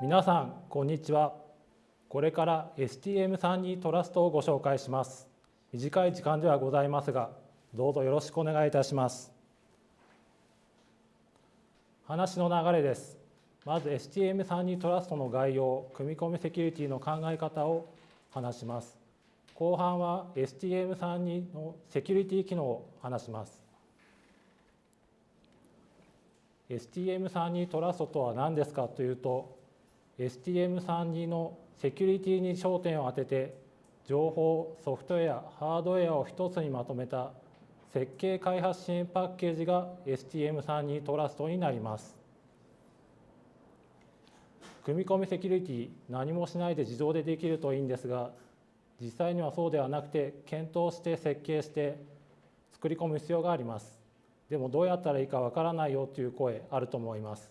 皆さんこんにちは。これから STM32 トラストをご紹介します。短い時間ではございますがどうぞよろしくお願いいたします。話の流れです。まず STM32 トラストの概要組み込みセキュリティの考え方を話します。後半は STM32 のセキュリティ機能を話します。STM32 トラストとは何ですかというと STM32 のセキュリティに焦点を当てて情報ソフトウェアハードウェアを一つにまとめた設計開発支援パッケージが STM32 トラストになります。組み込みセキュリティ何もしないで自動でできるといいんですが実際にはそうではなくて検討して設計して作り込む必要があります。でもどうやったらいいかわからないよという声あると思います。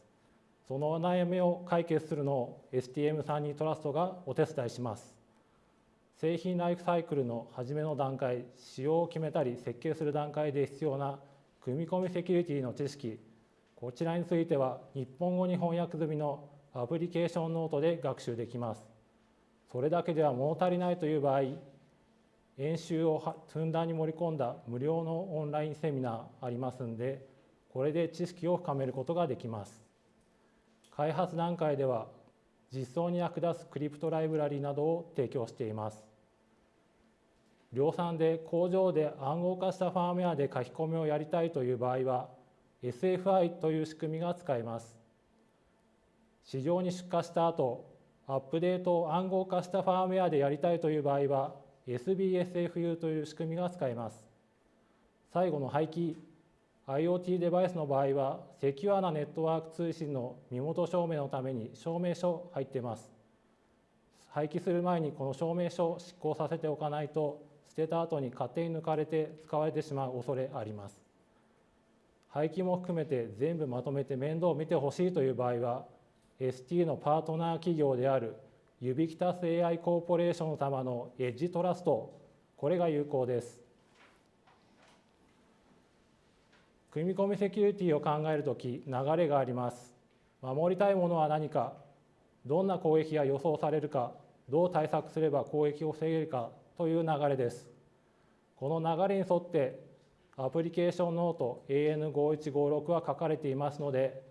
そのお悩みを解決するのを STM32 トラストがお手伝いします。製品ライフサイクルの初めの段階仕様を決めたり設計する段階で必要な組み込みセキュリティの知識。こちらについては日本語に翻訳済みのアプリケーションノートで学習できます。それだけでは物足りないという場合演習をふんだんに盛り込んだ無料のオンラインセミナーありますんでこれで知識を深めることができます。開発段階では実装に役立つクリプトライブラリなどを提供しています。量産で工場で暗号化したファームウェアで書き込みをやりたいという場合は SFI という仕組みが使えます。市場に出荷した後アップデートを暗号化したファームウェアでやりたいという場合は SBSFU という仕組みが使えます。最後の廃棄 IoT デバイスの場合はセキュアなネットワーク通信の身元証明のために証明書入ってます。廃棄する前にこの証明書を執行させておかないと捨てた後に勝手に抜かれて使われてしまう恐れあります。廃棄も含めて全部まとめて面倒を見てほしいという場合は ST のパートナー企業であるユビキタス AI コーポレーション様のエッジトラストこれが有効です。組み込みセキュリティを考えるとき流れがあります。守りたいものは何かどんな攻撃が予想されるかどう対策すれば攻撃を防げるかという流れです。この流れに沿ってアプリケーションノート AN5156 は書かれていますので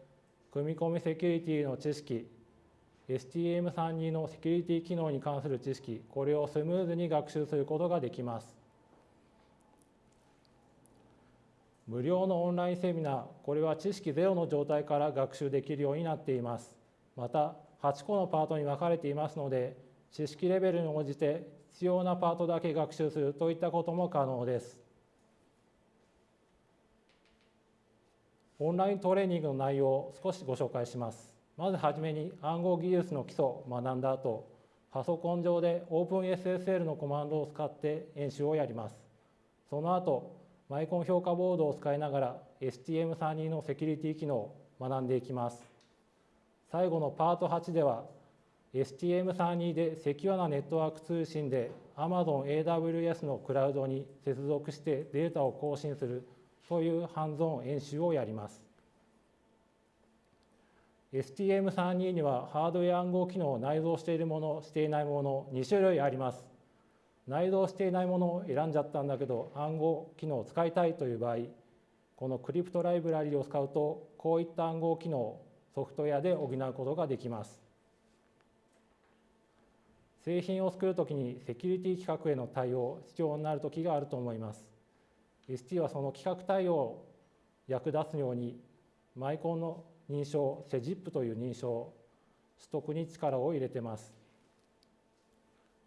組み込みセキュリティの知識 STM32 のセキュリティ機能に関する知識これをスムーズに学習することができます。無料のオンラインセミナーこれは知識ゼロの状態から学習できるようになっています。また8個のパートに分かれていますので知識レベルに応じて必要なパートだけ学習するといったことも可能です。オンライントレーニングの内容を少しご紹介します。まずはじめに暗号技術の基礎を学んだ後パソコン上で OpenSSL のコマンドを使って演習をやりますその後マイコン評価ボードを使いながら STM32 のセキュリティ機能を学んでいきます。最後のパート8では STM32 でセキュアなネットワーク通信で Amazon AWS のクラウドに接続してデータを更新するというハンズオン演習をやります。STM32 にはハードウェア暗号機能を内蔵しているもの、していないもの2種類あります。内蔵していないものを選んじゃったんだけど暗号機能を使いたいという場合このクリプトライブラリを使うとこういった暗号機能をソフトウェアで補うことができます製品を作るときにセキュリティ規格への対応必要になる時があると思います ST はその規格対応を役立つようにマイコンの認証セジップという認証取得に力を入れてます。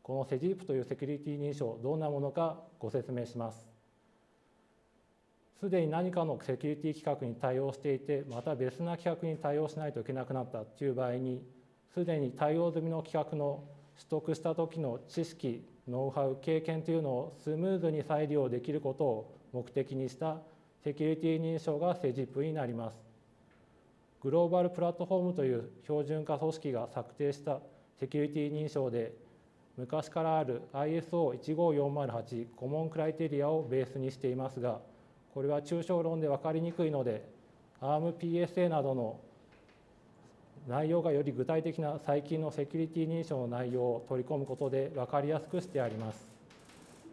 このセジープというセキュリティ認証どんなものかご説明します。すでに何かのセキュリティ規格に対応していてまた別な規格に対応しないといけなくなったという場合にすでに対応済みの規格の取得した時の知識ノウハウ経験というのをスムーズに再利用できることを目的にしたセキュリティ認証がセジップになります。グローバルプラットフォームという標準化組織が策定したセキュリティ認証で昔からある ISO15408 コモンクライテリアをベースにしていますがこれは抽象論で分かりにくいので ARMPSA などの内容がより具体的な最近のセキュリティ認証の内容を取り込むことで分かりやすくしてあります。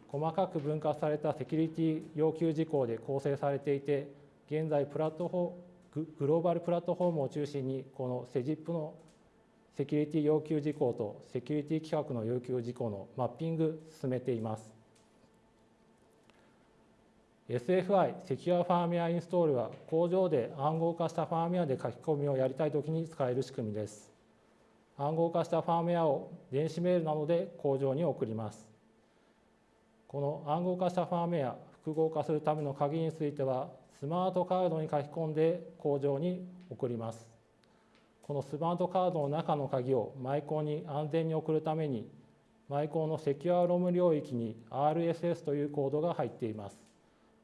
細かく分割されたセキュリティ要求事項で構成されていて、現在プラットフォームグローバルプラットフォームを中心にこの CEGIP のセキュリティ要求事項とセキュリティ規格の要求事項のマッピング進めています。SFI セキュアファームウェアインストールは工場で暗号化したファームウェアで書き込みをやりたいときに使える仕組みです。暗号化したファームウェアを電子メールなどで工場に送ります。この暗号化したファームウェア複合化するための鍵についてはスマートカードに書き込んで工場に送ります。このスマートカードの中の鍵をマイコンに安全に送るためにマイコンのセキュアロム領域に RSS というコードが入っています。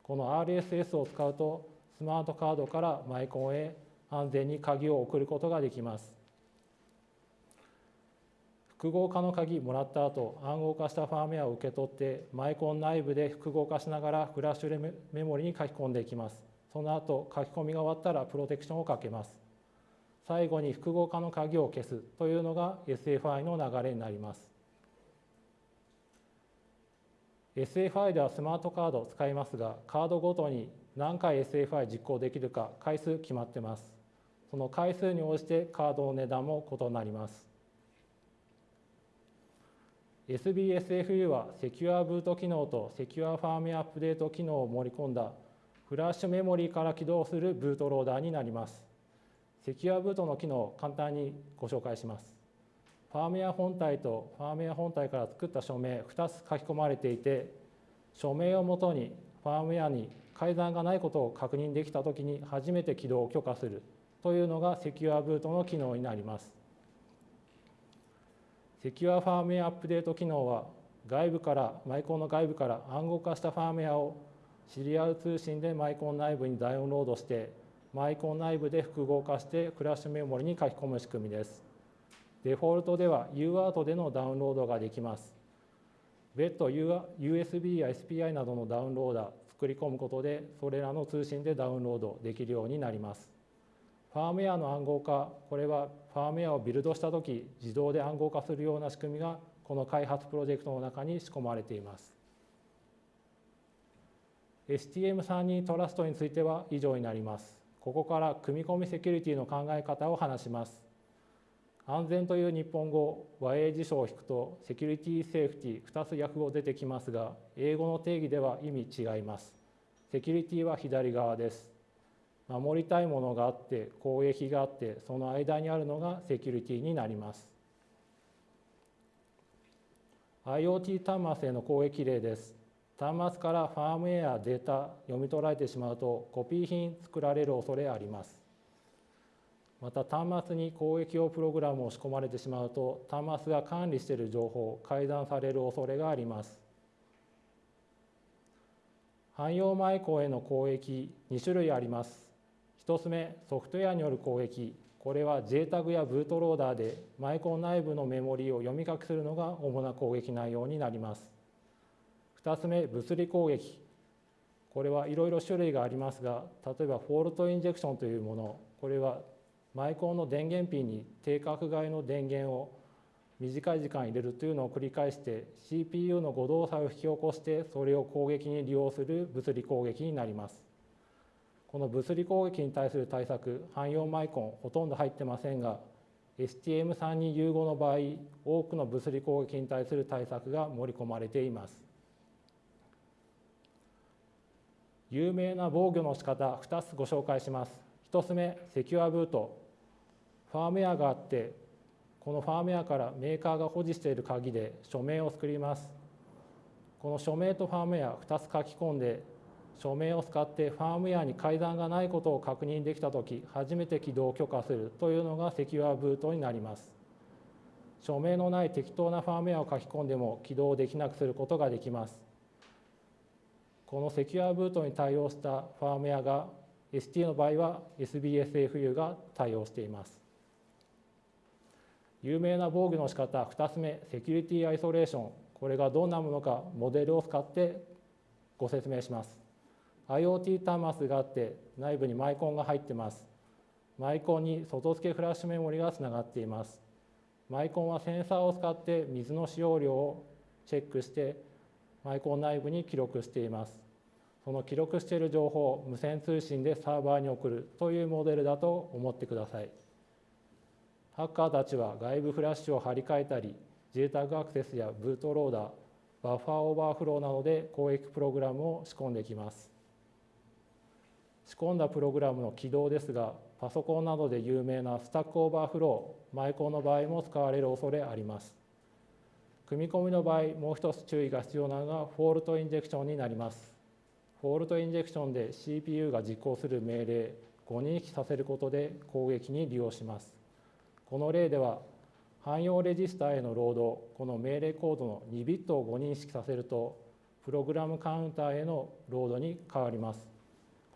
この RSS を使うとスマートカードからマイコンへ安全に鍵を送ることができます。複合化の鍵もらった後暗号化したファームウェアを受け取ってマイコン内部で複合化しながらフラッシュメモリに書き込んでいきます。その後書き込みが終わったらプロテクションをかけます。最後に複合化の鍵を消すというのが SFI の流れになります。SFI ではスマートカードを使いますがカードごとに何回 SFI 実行できるか回数決まってますその回数に応じてカードの値段も異なります SBSFU はセキュアブート機能とセキュアファームウェアアップデート機能を盛り込んだフラッシュメモリーから起動するブートローダーになります。セキュアブートの機能を簡単にご紹介します。ファームウェア本体とファームウェア本体から作った署名2つ書き込まれていて署名をもとにファームウェアに改ざんがないことを確認できたときに初めて起動を許可するというのがセキュアブートの機能になります。セキュアファームウェアアップデート機能は外部からマイコンの外部から暗号化したファームウェアをシリアル通信でマイコン内部にダウンロードしてマイコン内部で複合化してクラッシュメモリに書き込む仕組みですデフォルトでは UART でのダウンロードができます。別途 USB や SPI などのダウンローダー作り込むことでそれらの通信でダウンロードできるようになります。ファームウェアの暗号化これはファームウェアをビルドした時自動で暗号化するような仕組みがこの開発プロジェクトの中に仕込まれています。STM32 トラストについては以上になります。ここから組み込みセキュリティの考え方を話します。安全という日本語和英辞書を引くとセキュリティセーフティ2つ訳語出てきますが英語の定義では意味違いますセキュリティは左側です守りたいものがあって攻撃があってその間にあるのがセキュリティになります IoT 端末への攻撃例です端末からファームウェアデータ読み取られてしまうとコピー品作られる恐れあります。また端末に攻撃用プログラムを仕込まれてしまうと端末が管理している情報改ざんされる恐れがあります。汎用マイコンへの攻撃2種類あります。1つ目ソフトウェアによる攻撃。これは JTAG やブートローダーでマイコン内部のメモリを読み書きするのが主な攻撃内容になります。2つ目物理攻撃これはいろいろ種類がありますが例えば fault injection というものこれはマイコンの電源ピンに定格外の電源を短い時間入れるというのを繰り返して CPU の誤動作を引き起こしてそれを攻撃に利用する物理攻撃になります。この物理攻撃に対する対策汎用マイコンほとんど入ってませんが STM32 融合の場合多くの物理攻撃に対する対策が盛り込まれています。有名な防御の仕方2つご紹介します。1つ目セキュアブート。ファームウェアがあってこのファームウェアからメーカーが保持している鍵で署名を作ります。この署名とファームウェア2つ書き込んで署名を使ってファームウェアに改ざんがないことを確認できた時初めて起動を許可するというのがセキュアブートになります。署名のない適当なファームウェアを書き込んでも起動できなくすることができます。このセキュアブートに対応したファームウェアが ST の場合は SBSFU が対応しています。有名な防御の仕方2つ目セキュリティアイソレーション。これがどんなものかモデルを使ってご説明します。IoT 端末があって内部にマイコンが入ってます。マイコンに外付けフラッシュメモリがつながっています。マイコンはセンサーを使って水の使用量をチェックしてマイコン内部に記録しています。その記録している情報を無線通信でサーバーに送るというモデルだと思ってください。ハッカーたちは外部フラッシュを張り替えたり JTAG アクセスやブートローダーバッファーオーバーフローなどで攻撃プログラムを仕込んできます。仕込んだプログラムの起動ですがパソコンなどで有名なスタックオーバーフローマイコンの場合も使われる恐れあります。組み込みの場合もう一つ注意が必要なのが fault injection になります。 fault injection で CPU が実行する命令誤認識させることで攻撃に利用します。この例では汎用レジスターへのロードこの命令コードの2ビットを誤認識させるとプログラムカウンターへのロードに変わります。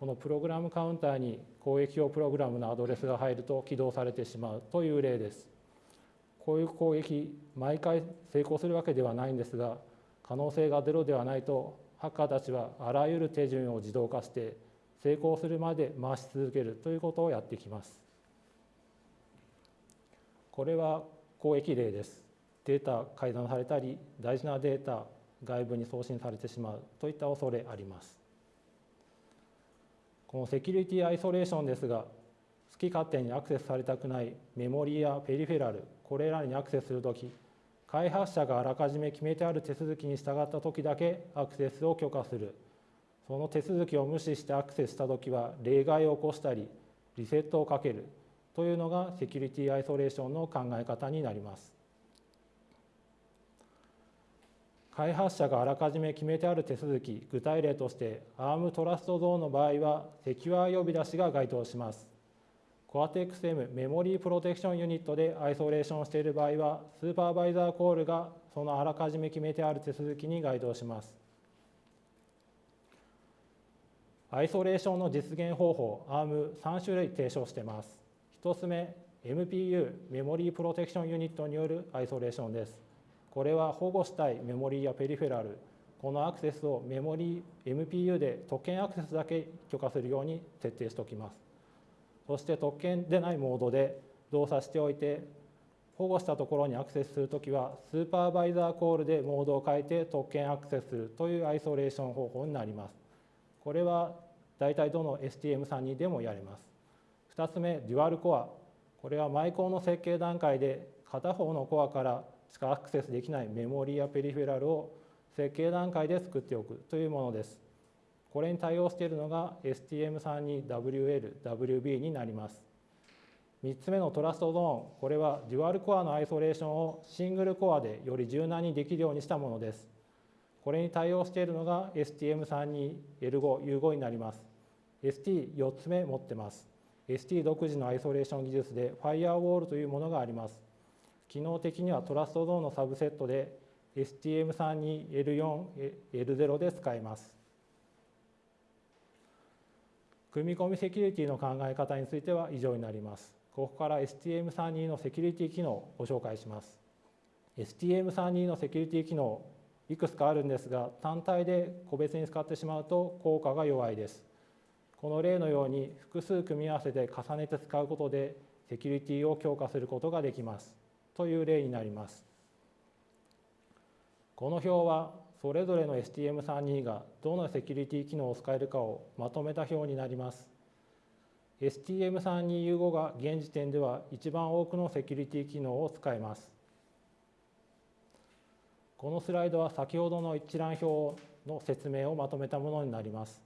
このプログラムカウンターに攻撃用プログラムのアドレスが入ると起動されてしまうという例です。こういう攻撃毎回成功するわけではないんですが可能性がゼロではないとハッカーたちはあらゆる手順を自動化して成功するまで回し続けるということをやってきます。これは攻撃例です。データ改ざんされたり大事なデータ外部に送信されてしまうといった恐れあります。このセキュリティアイソレーションですが好き勝手にアクセスされたくないメモリやペリフェラルこれらにアクセスするとき開発者があらかじめ決めてある手続きに従ったときだけアクセスを許可する。その手続きを無視してアクセスしたときは例外を起こしたりリセットをかける。というのがセキュリティアイソレーションの考え方になります。開発者があらかじめ決めてある手続き具体例として ARM トラストゾーンの場合はセキュア呼び出しが該当します。Cortex-M メモリープロテクションユニットでアイソレーションしている場合はスーパーバイザーコールがそのあらかじめ決めてある手続きに該当します。アイソレーションの実現方法 ARM3 種類提唱しています。1つ目 MPU メモリープロテクションユニットによるアイソレーションです。これは保護したいメモリーやペリフェラルこのアクセスをメモリー MPU で特権アクセスだけ許可するように設定しておきます。そして特権でないモードで動作しておいて保護したところにアクセスするときはスーパーバイザーコールでモードを変えて特権アクセスするというアイソレーション方法になります。これは大体どの STM32 でもやれます。2つ目デュアルコア。これはマイコンの設計段階で片方のコアからしかアクセスできないメモリやペリフェラルを設計段階で作っておくというものです。これに対応しているのが STM32WL、WB になります3つ目のトラストゾーンこれはデュアルコアのアイソレーションをシングルコアでより柔軟にできるようにしたものですこれに対応しているのが STM32L5U5 になります ST4 つ目持ってます ST 独自のアイソレーション技術で Firewall というものがあります。機能的にはトラストゾーンのサブセットで STM32L4、L0 で使えます。組み込みセキュリティの考え方については以上になります。ここから STM32 のセキュリティ機能をご紹介します。STM32 のセキュリティ機能いくつかあるんですが単体で個別に使ってしまうと効果が弱いです。この例のように複数組み合わせて重ねて使うことでセキュリティを強化することができますという例になりますこの表はそれぞれの STM32 がどのセキュリティ機能を使えるかをまとめた表になります。STM32U5 が現時点では一番多くのセキュリティ機能を使えます。このスライドは先ほどの一覧表の説明をまとめたものになります。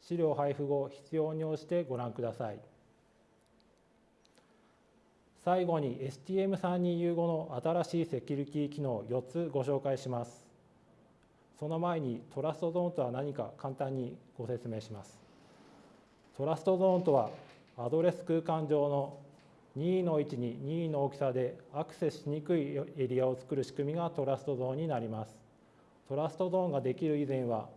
資料配布後必要に応じてご覧ください。最後に STM32U5 の新しいセキュリティ機能4つご紹介します。その前にトラストゾーンとは何か簡単にご説明します。トラストゾーンとはアドレス空間上の任意の位置に任意の大きさでアクセスしにくいエリアを作る仕組みがトラストゾーンになります。TrustZone ができる以前は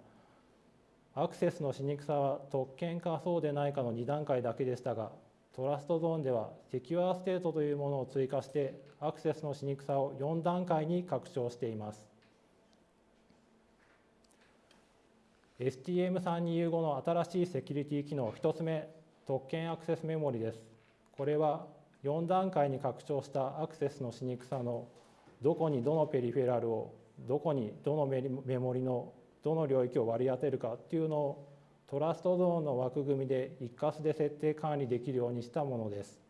アクセスのしにくさは特権かそうでないかの2段階だけでしたが TrustZone では secure state というものを追加してアクセスのしにくさを4段階に拡張しています。STM32 融合の新しいセキュリティ機能1つ目特権アクセスメモリですこれは4段階に拡張したアクセスのしにくさのどこにどのペリフェラルをどこにどのメモリのどの領域を割り当てるかっていうのを TrustZone の枠組みで一括で設定管理できるようにしたものです。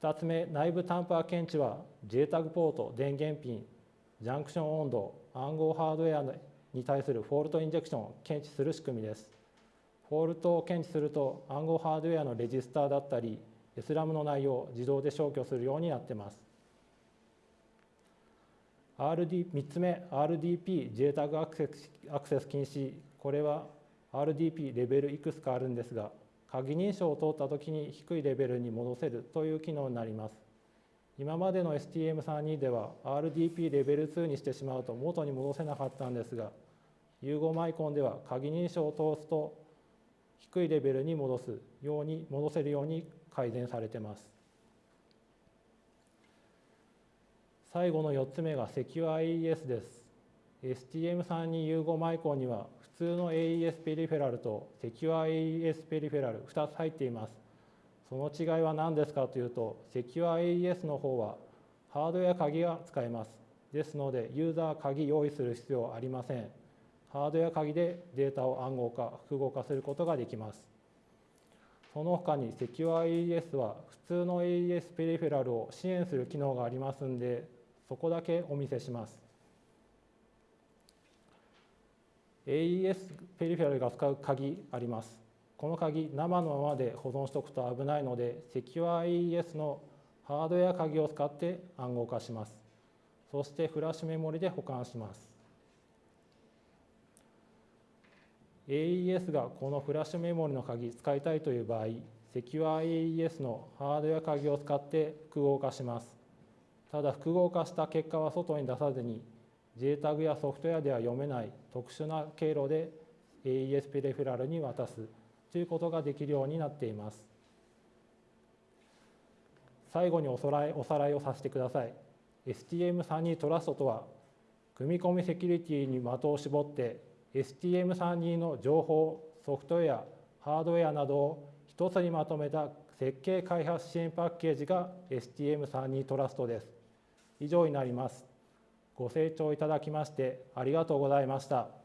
2つ目内部タンパー検知は JTAG ポート電源ピンジャンクション温度暗号ハードウェアに対する fault injection を検知する仕組みです。フォールトを検知すると暗号ハードウェアのレジスターだったり SRAM の内容を自動で消去するようになっています。RD 3つ目 RDP JTAG アクセスアクセス禁止これは RDP レベルいくつかあるんですが鍵認証を通った時に低いレベルに戻せるという機能になります今までの STM32 では RDP レベル2にしてしまうと元に戻せなかったんですが融合マイコンでは鍵認証を通すと低いレベルに戻すように戻せるように改善されてます。最後の4つ目が SecureAES です。STM32 融合マイコンには普通の AES ペリフェラルと SecureAES ペリフェラル2つ入っています。その違いは何ですかというと SecureAES の方はハードウェア鍵が使えます。ですのでユーザー鍵用意する必要はありません。ハードウェア鍵でデータを暗号化複合化することができます。その他に SecureAES は普通の AES ペリフェラルを支援する機能がありますんでそこだけお見せします。AES ペリフェラルが使う鍵あります。この鍵生のままで保存しておくと危ないので SecureAES のハードウェア鍵を使って暗号化します。そしてフラッシュメモリで保管します。AES がこのフラッシュメモリの鍵使いたいという場合 SecureAES のハードウェア鍵を使って複合化します。ただ複合化した結果は外に出さずに JTAG やソフトウェアでは読めない特殊な経路で AES ペリフラルに渡す。ということができるようになっています。最後におさらいおさらいをさせてください。STM32 トラストとは組み込みセキュリティに的を絞って STM32 の情報ソフトウェアハードウェアなどを一つにまとめた設計開発支援パッケージが STM32 トラストです。以上になります。ご清聴いただきましてありがとうございました。